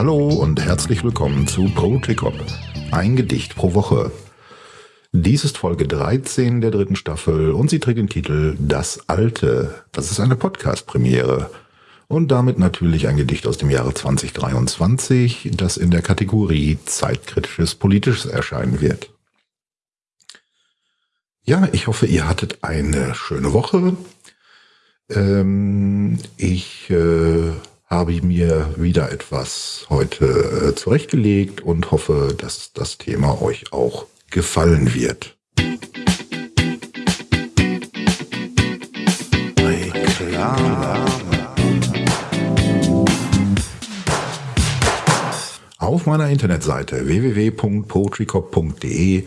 Hallo und herzlich willkommen zu Cop. Ein Gedicht pro Woche. Dies ist Folge 13 der dritten Staffel und sie trägt den Titel Das Alte. Das ist eine Podcast-Premiere. Und damit natürlich ein Gedicht aus dem Jahre 2023, das in der Kategorie Zeitkritisches Politisches erscheinen wird. Ja, ich hoffe, ihr hattet eine schöne Woche. Ähm, ich äh, habe mir wieder etwas heute äh, zurechtgelegt und hoffe, dass das Thema euch auch gefallen wird. Auf meiner Internetseite www.poetrycop.de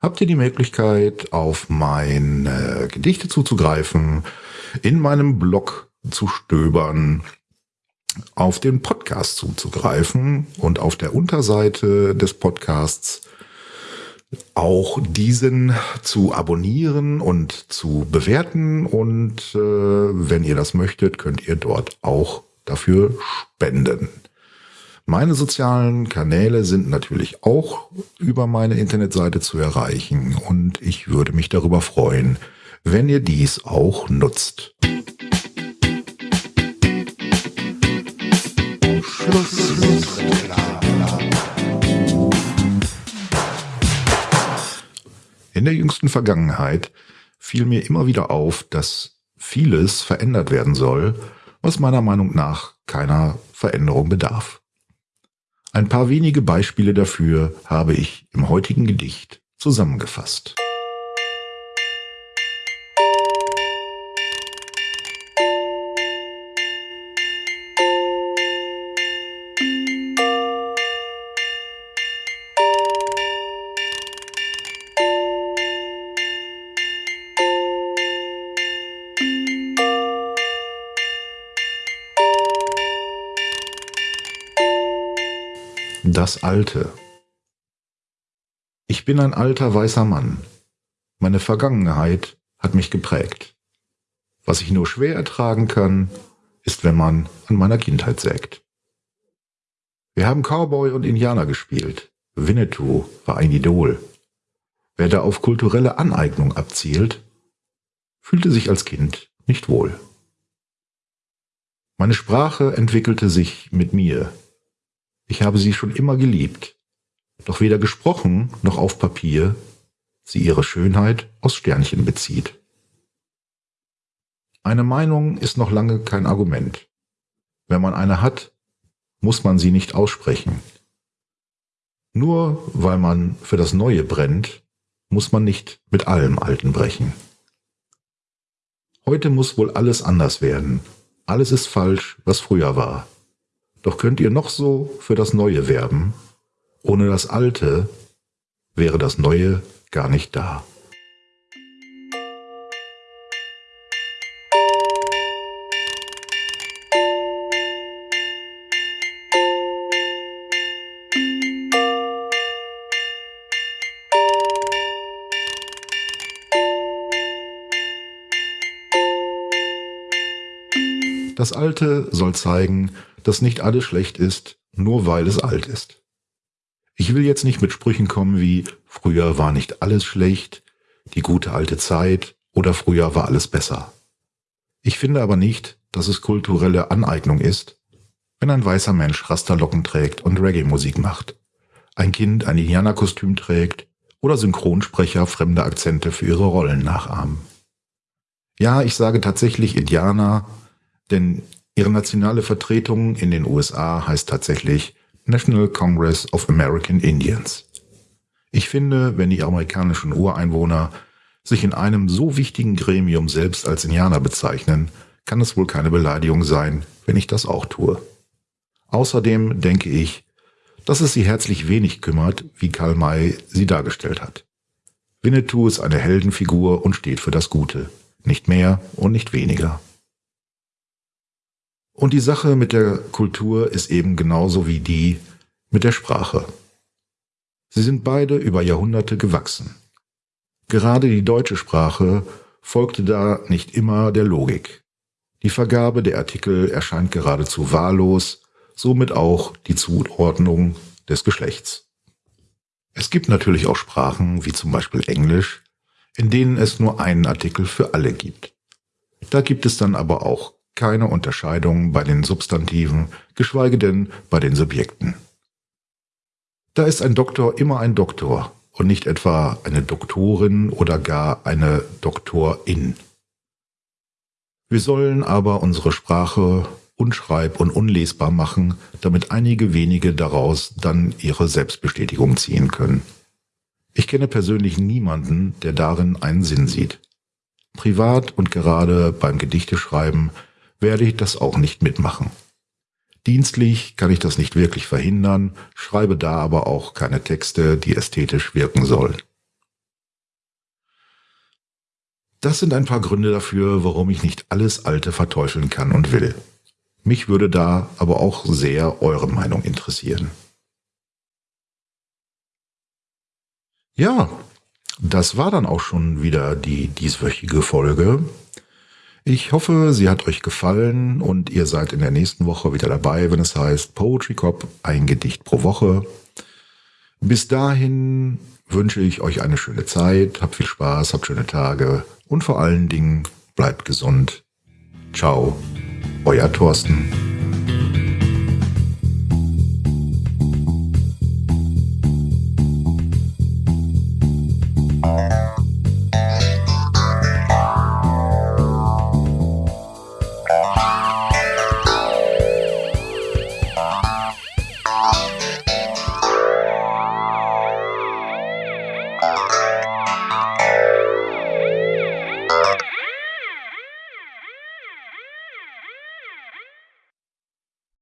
habt ihr die Möglichkeit, auf meine Gedichte zuzugreifen, in meinem Blog zu stöbern, auf den Podcast zuzugreifen und auf der Unterseite des Podcasts auch diesen zu abonnieren und zu bewerten. Und äh, wenn ihr das möchtet, könnt ihr dort auch dafür spenden. Meine sozialen Kanäle sind natürlich auch über meine Internetseite zu erreichen und ich würde mich darüber freuen, wenn ihr dies auch nutzt. In der jüngsten Vergangenheit fiel mir immer wieder auf, dass vieles verändert werden soll, was meiner Meinung nach keiner Veränderung bedarf. Ein paar wenige Beispiele dafür habe ich im heutigen Gedicht zusammengefasst. Das Alte. Ich bin ein alter weißer Mann. Meine Vergangenheit hat mich geprägt. Was ich nur schwer ertragen kann, ist, wenn man an meiner Kindheit sägt. Wir haben Cowboy und Indianer gespielt. Winnetou war ein Idol. Wer da auf kulturelle Aneignung abzielt, fühlte sich als Kind nicht wohl. Meine Sprache entwickelte sich mit mir ich habe sie schon immer geliebt, doch weder gesprochen noch auf Papier sie ihre Schönheit aus Sternchen bezieht. Eine Meinung ist noch lange kein Argument. Wenn man eine hat, muss man sie nicht aussprechen. Nur weil man für das Neue brennt, muss man nicht mit allem Alten brechen. Heute muss wohl alles anders werden. Alles ist falsch, was früher war. Doch könnt ihr noch so für das Neue werben, ohne das Alte wäre das Neue gar nicht da. Das Alte soll zeigen, dass nicht alles schlecht ist, nur weil es alt ist. Ich will jetzt nicht mit Sprüchen kommen wie früher war nicht alles schlecht, die gute alte Zeit oder früher war alles besser. Ich finde aber nicht, dass es kulturelle Aneignung ist, wenn ein weißer Mensch Rasterlocken trägt und Reggae-Musik macht, ein Kind ein Indianerkostüm trägt oder Synchronsprecher fremde Akzente für ihre Rollen nachahmen. Ja, ich sage tatsächlich Indianer, denn ihre nationale Vertretung in den USA heißt tatsächlich National Congress of American Indians. Ich finde, wenn die amerikanischen Ureinwohner sich in einem so wichtigen Gremium selbst als Indianer bezeichnen, kann es wohl keine Beleidigung sein, wenn ich das auch tue. Außerdem denke ich, dass es sie herzlich wenig kümmert, wie Karl May sie dargestellt hat. Winnetou ist eine Heldenfigur und steht für das Gute, nicht mehr und nicht weniger. Und die Sache mit der Kultur ist eben genauso wie die mit der Sprache. Sie sind beide über Jahrhunderte gewachsen. Gerade die deutsche Sprache folgte da nicht immer der Logik. Die Vergabe der Artikel erscheint geradezu wahllos, somit auch die Zuordnung des Geschlechts. Es gibt natürlich auch Sprachen, wie zum Beispiel Englisch, in denen es nur einen Artikel für alle gibt. Da gibt es dann aber auch keine Unterscheidung bei den Substantiven, geschweige denn bei den Subjekten. Da ist ein Doktor immer ein Doktor und nicht etwa eine Doktorin oder gar eine Doktorin. Wir sollen aber unsere Sprache unschreib- und unlesbar machen, damit einige wenige daraus dann ihre Selbstbestätigung ziehen können. Ich kenne persönlich niemanden, der darin einen Sinn sieht. Privat und gerade beim Gedichteschreiben werde ich das auch nicht mitmachen. Dienstlich kann ich das nicht wirklich verhindern, schreibe da aber auch keine Texte, die ästhetisch wirken sollen. Das sind ein paar Gründe dafür, warum ich nicht alles Alte verteufeln kann und will. Mich würde da aber auch sehr eure Meinung interessieren. Ja, das war dann auch schon wieder die dieswöchige Folge. Ich hoffe, sie hat euch gefallen und ihr seid in der nächsten Woche wieder dabei, wenn es heißt Poetry Cop, ein Gedicht pro Woche. Bis dahin wünsche ich euch eine schöne Zeit, habt viel Spaß, habt schöne Tage und vor allen Dingen bleibt gesund. Ciao, euer Thorsten. Oh,